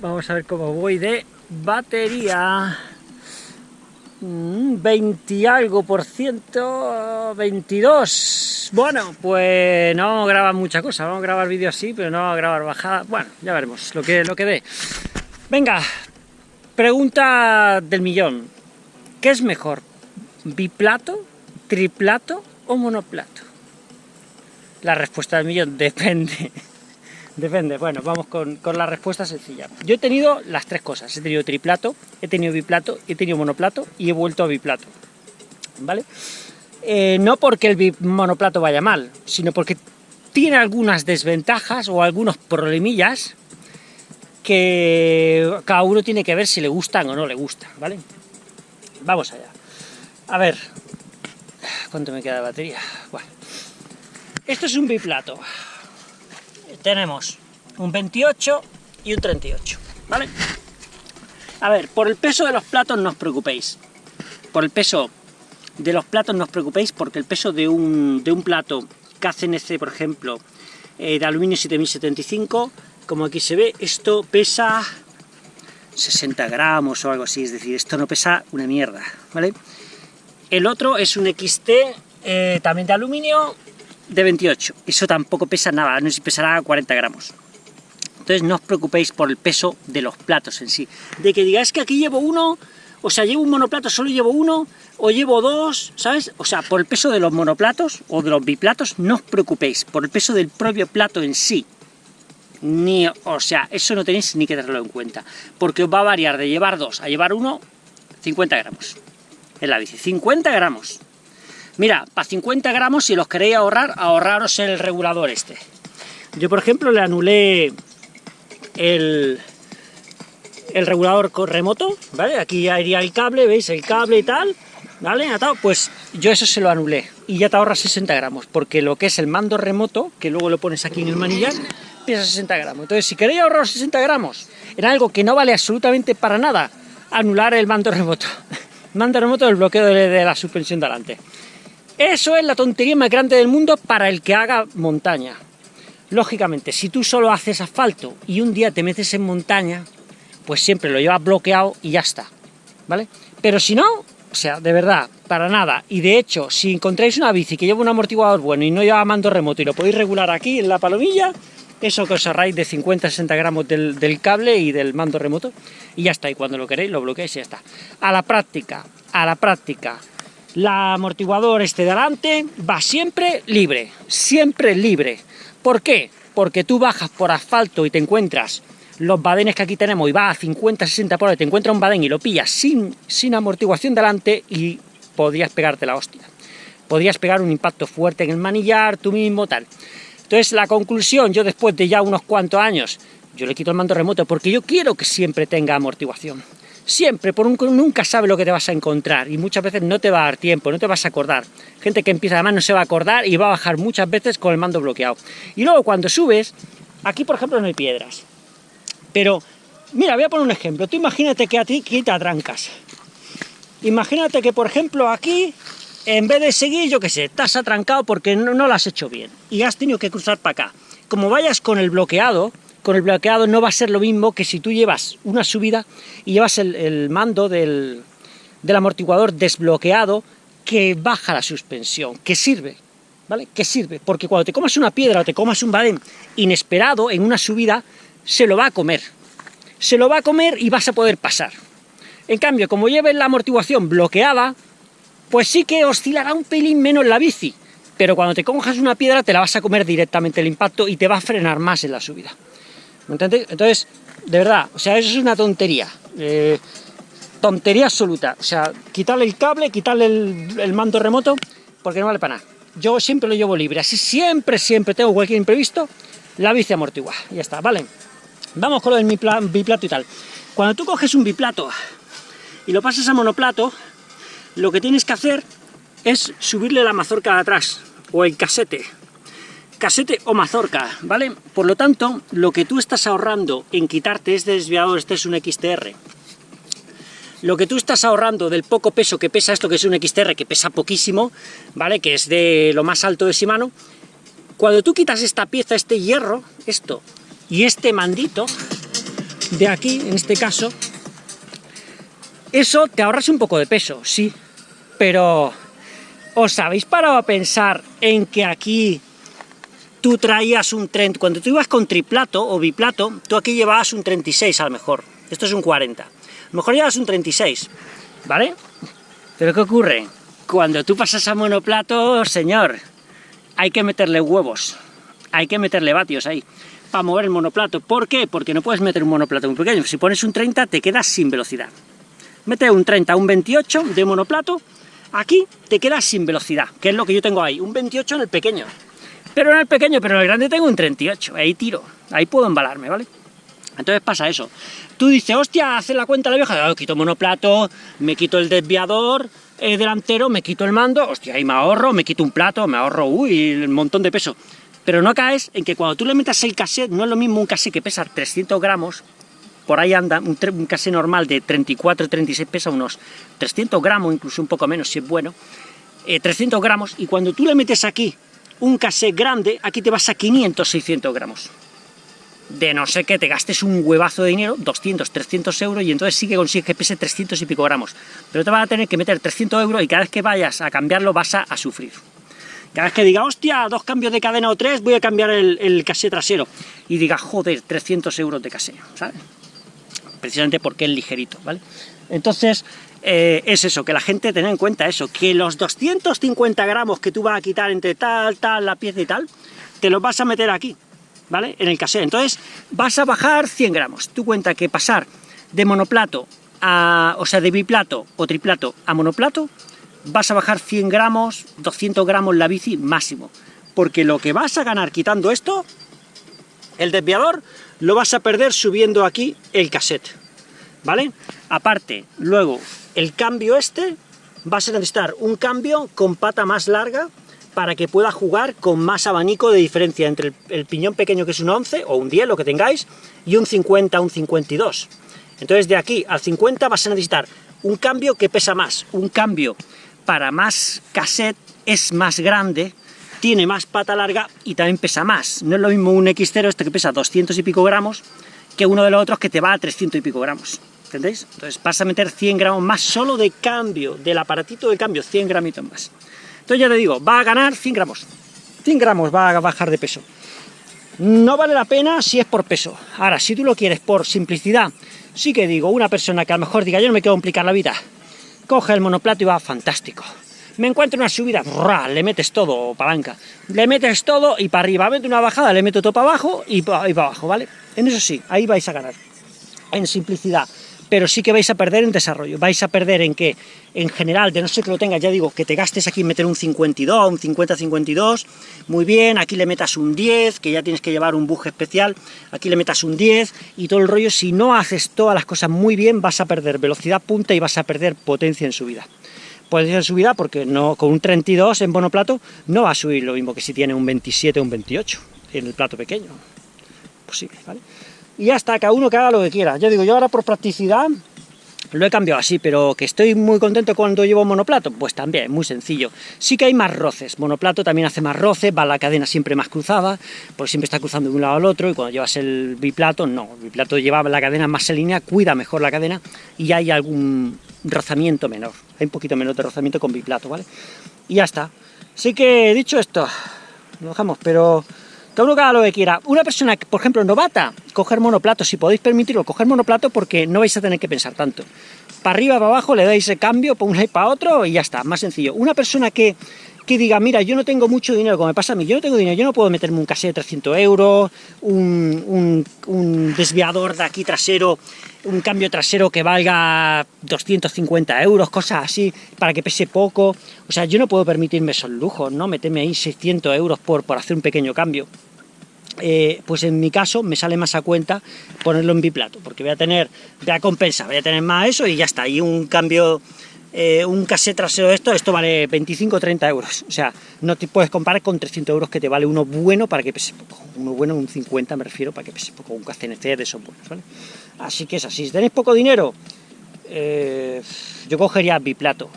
Vamos a ver cómo voy de batería. 20 mm, algo por ciento, 22. Bueno, pues no vamos a grabar mucha cosa, vamos a grabar vídeos así, pero no vamos a grabar bajada. Bueno, ya veremos lo que, lo que dé. Venga, pregunta del millón. ¿Qué es mejor? ¿Biplato, triplato o monoplato? La respuesta del millón depende. Depende, bueno, vamos con, la respuesta sencilla. Yo he tenido las tres cosas, he tenido triplato, he tenido biplato, he tenido monoplato y he vuelto a biplato, ¿vale? Eh, no porque el monoplato vaya mal, sino porque tiene algunas desventajas o algunos problemillas que cada uno tiene que ver si le gustan o no le gustan, ¿vale? Vamos allá. A ver, ¿cuánto me queda de batería? Bueno, esto es un biplato tenemos un 28 y un 38, ¿vale? A ver, por el peso de los platos no os preocupéis. Por el peso de los platos no os preocupéis porque el peso de un, de un plato KCNC, por ejemplo, eh, de aluminio 7075, como aquí se ve, esto pesa 60 gramos o algo así, es decir, esto no pesa una mierda, ¿vale? El otro es un XT, eh, también de aluminio, de 28. Eso tampoco pesa nada, no sé si pesará 40 gramos. Entonces no os preocupéis por el peso de los platos en sí. De que digáis que aquí llevo uno, o sea, llevo un monoplato, solo llevo uno, o llevo dos, ¿sabes? O sea, por el peso de los monoplatos o de los biplatos, no os preocupéis, por el peso del propio plato en sí. Ni, o sea, eso no tenéis ni que tenerlo en cuenta, porque os va a variar de llevar dos a llevar uno 50 gramos en la bici, 50 gramos. Mira, para 50 gramos, si los queréis ahorrar, ahorraros el regulador este. Yo, por ejemplo, le anulé el, el regulador remoto, ¿vale? Aquí ya iría el cable, ¿veis? El cable y tal, ¿vale? Pues yo eso se lo anulé y ya te ahorras 60 gramos, porque lo que es el mando remoto, que luego lo pones aquí en el manillar, pesa 60 gramos. Entonces, si queréis ahorrar 60 gramos en algo que no vale absolutamente para nada, anular el mando remoto. mando remoto del bloqueo de, de la suspensión delante. Eso es la tontería más grande del mundo para el que haga montaña. Lógicamente, si tú solo haces asfalto y un día te metes en montaña, pues siempre lo llevas bloqueado y ya está, ¿vale? Pero si no, o sea, de verdad, para nada. Y de hecho, si encontráis una bici que lleva un amortiguador bueno y no lleva mando remoto y lo podéis regular aquí en la palomilla, eso que os ahorráis de 50-60 gramos del, del, cable y del mando remoto, y ya está. Y cuando lo queréis, lo bloqueáis y ya está. A la práctica, a la práctica la amortiguador este de delante va siempre libre, siempre libre. ¿Por qué? Porque tú bajas por asfalto y te encuentras los badenes que aquí tenemos y va a 50, 60 por hora, te encuentras un badén y lo pillas sin, sin amortiguación delante y podrías pegarte la hostia. Podrías pegar un impacto fuerte en el manillar, tú mismo, tal. Entonces, la conclusión, yo después de ya unos cuantos años, yo le quito el mando remoto porque yo quiero que siempre tenga amortiguación. Siempre, por un, nunca sabe lo que te vas a encontrar y muchas veces no te va a dar tiempo, no te vas a acordar. Gente que empieza además no se va a acordar y va a bajar muchas veces con el mando bloqueado. Y luego cuando subes, aquí por ejemplo no hay piedras, pero mira, voy a poner un ejemplo. Tú imagínate que a ti quita trancas. Imagínate que por ejemplo aquí, en vez de seguir, yo qué sé, estás atrancado porque no, no lo has hecho bien y has tenido que cruzar para acá. Como vayas con el bloqueado, con el bloqueado no va a ser lo mismo que si tú llevas una subida y llevas el, mando del, amortiguador desbloqueado que baja la suspensión, que sirve, ¿vale? Que sirve, porque cuando te comas una piedra o te comas un badén inesperado en una subida, se lo va a comer. Se lo va a comer y vas a poder pasar. En cambio, como lleves la amortiguación bloqueada, pues sí que oscilará un pelín menos la bici, pero cuando te cojas una piedra te la vas a comer directamente el impacto y te va a frenar más en la subida. Entonces, de verdad, o sea, eso es una tontería. Eh, tontería absoluta. O sea, quitarle el cable, quitarle el, mando remoto, porque no vale para nada. Yo siempre lo llevo libre, así siempre, siempre tengo cualquier imprevisto, la bici amortigua. Ya está, ¿vale? Vamos con lo del biplato y tal. Cuando tú coges un biplato y lo pasas a monoplato, lo que tienes que hacer es subirle la mazorca de atrás, o el casete, casete o mazorca, ¿vale? Por lo tanto, lo que tú estás ahorrando en quitarte este desviador, este es un XTR, lo que tú estás ahorrando del poco peso que pesa esto, que es un XTR, que pesa poquísimo, ¿vale? Que es de lo más alto de Shimano, cuando tú quitas esta pieza, este hierro, esto, y este mandito, de aquí, en este caso, eso te ahorras un poco de peso, sí, pero ¿os habéis parado a pensar en que aquí tú traías un 30, cuando tú ibas con triplato o biplato, tú aquí llevabas un 36 a lo mejor, esto es un 40, a mejor llevas un 36, ¿vale? Pero ¿qué ocurre? Cuando tú pasas a monoplato, señor, hay que meterle huevos, hay que meterle vatios ahí, para mover el monoplato. ¿Por qué? Porque no puedes meter un monoplato muy pequeño, si pones un 30 te quedas sin velocidad. Mete un 30, un 28 de monoplato, aquí te quedas sin velocidad, que es lo que yo tengo ahí, un 28 en el pequeño. Pero en el pequeño, pero en el grande tengo un 38, ahí tiro, ahí puedo embalarme, ¿vale? Entonces pasa eso. Tú dices, hostia, hace la cuenta la vieja, oh, quito monoplato, me quito el desviador eh, delantero, me quito el mando, hostia, ahí me ahorro, me quito un plato, me ahorro, uy, un montón de peso. Pero no caes en que cuando tú le metas el cassette, no es lo mismo un cassette que pesa 300 gramos, por ahí anda, un, un cassette normal de 34, 36 pesa unos 300 gramos, incluso un poco menos si es bueno, 300 eh, gramos, y cuando tú le metes aquí un cassette grande, aquí te vas a 500, 600 gramos de no sé qué te gastes un huevazo de dinero, 200, 300 euros, y entonces sí que consigues que pese 300 y pico gramos. Pero te vas a tener que meter 300 euros y cada vez que vayas a cambiarlo vas a, sufrir. Cada vez que diga, hostia, dos cambios de cadena o tres, voy a cambiar el, el trasero. Y diga, joder, 300 euros de casé, ¿sabes? Precisamente porque es ligerito, ¿vale? Entonces, eh, es eso, que la gente tenga en cuenta eso, que los 250 gramos que tú vas a quitar entre tal, tal, la pieza y tal, te los vas a meter aquí. ¿vale? En el cassette. Entonces, vas a bajar 100 gramos. Tú cuenta que pasar de monoplato a, o sea, de biplato o triplato a monoplato, vas a bajar 100 gramos, 200 gramos la bici máximo. Porque lo que vas a ganar quitando esto, el desviador, lo vas a perder subiendo aquí el cassette, ¿vale? Aparte, luego, el cambio este, vas a necesitar un cambio con pata más larga, para que pueda jugar con más abanico de diferencia entre el, piñón pequeño que es un 11 o un 10, lo que tengáis, y un 50, un 52. Entonces de aquí al 50 vas a necesitar un cambio que pesa más, un cambio para más cassette, es más grande, tiene más pata larga y también pesa más. No es lo mismo un X0 este que pesa 200 y pico gramos que uno de los otros que te va a 300 y pico gramos. ¿Entendéis? Entonces vas a meter 100 gramos más solo de cambio, del aparatito de cambio, 100 gramitos más. Entonces ya te digo, va a ganar 100 gramos. 100 gramos va a bajar de peso. No vale la pena si es por peso. Ahora, si tú lo quieres por simplicidad, sí que digo, una persona que a lo mejor diga, yo no me quiero complicar la vida, coge el monoplato y va fantástico. Me encuentro una subida, le metes todo, palanca, le metes todo y para arriba, mete una bajada, le meto todo para abajo y para, y para abajo, ¿vale? En eso sí, ahí vais a ganar, en simplicidad. Pero sí que vais a perder en desarrollo, vais a perder en que, en general, de no ser que lo tengas, ya digo, que te gastes aquí en meter un 52, un 50-52, muy bien, aquí le metas un 10, que ya tienes que llevar un buje especial, aquí le metas un 10, y todo el rollo, si no haces todas las cosas muy bien, vas a perder velocidad punta y vas a perder potencia en subida. Potencia en subida porque no, con un 32 en monoplato no va a subir lo mismo que si tiene un 27 o un 28 en el plato pequeño. Posible, ¿vale? y ya está, cada uno que haga lo que quiera. Yo digo, yo ahora por practicidad lo he cambiado así, pero que estoy muy contento cuando llevo monoplato, pues también, muy sencillo. Sí que hay más roces, monoplato también hace más roce, va la cadena siempre más cruzada, porque siempre está cruzando de un lado al otro, y cuando llevas el biplato, no, el biplato lleva la cadena más en línea, cuida mejor la cadena, y hay algún rozamiento menor, hay un poquito menos de rozamiento con biplato, ¿vale? Y ya está. Así que, dicho esto, lo dejamos, pero todo uno que haga lo que quiera. Una persona, por ejemplo, novata, coger monoplato, si podéis permitirlo, coger monoplato porque no vais a tener que pensar tanto. Para arriba, para abajo, le dais el cambio, para un y para otro y ya está, más sencillo. Una persona que, que diga, mira, yo no tengo mucho dinero, como me pasa a mí, yo no tengo dinero, yo no puedo meterme un casete de 300 euros, un, un desviador de aquí trasero, un cambio trasero que valga 250 euros, cosas así, para que pese poco. O sea, yo no puedo permitirme esos lujos, ¿no? Meterme ahí 600 euros por, por hacer un pequeño cambio. Eh, pues en mi caso me sale más a cuenta ponerlo en biplato, porque voy a tener, voy a compensar, voy a tener más eso y ya está, y un cambio, eh, un cassette trasero de esto, esto vale 25 o 30 euros, o sea, no te puedes comparar con 300 euros que te vale uno bueno para que pese poco, uno bueno, un 50 me refiero, para que pese poco, un KCNC de esos buenos, ¿vale? Así que es así, si tenéis poco dinero, eh, yo cogería biplato,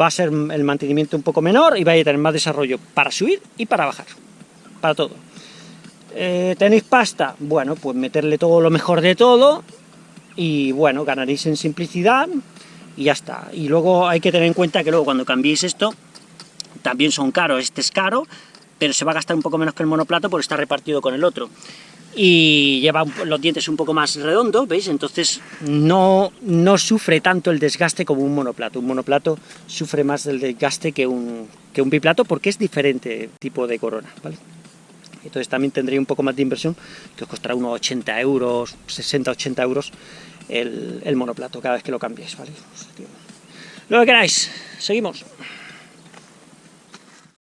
va a ser el mantenimiento un poco menor y vais a tener más desarrollo para subir y para bajar, para todo. Eh, ¿Tenéis pasta? Bueno, pues meterle todo lo mejor de todo, y bueno, ganaréis en simplicidad, y ya está. Y luego hay que tener en cuenta que luego cuando cambiéis esto, también son caros, este es caro, pero se va a gastar un poco menos que el monoplato porque está repartido con el otro. Y lleva los dientes un poco más redondos, ¿veis? Entonces no, no sufre tanto el desgaste como un monoplato. Un monoplato sufre más del desgaste que un, que un biplato porque es diferente tipo de corona. Entonces también tendría un poco más de inversión, que os costará unos 80 euros, 60-80 euros el, el monoplato cada vez que lo cambiéis, ¿vale? Lo que queráis, seguimos.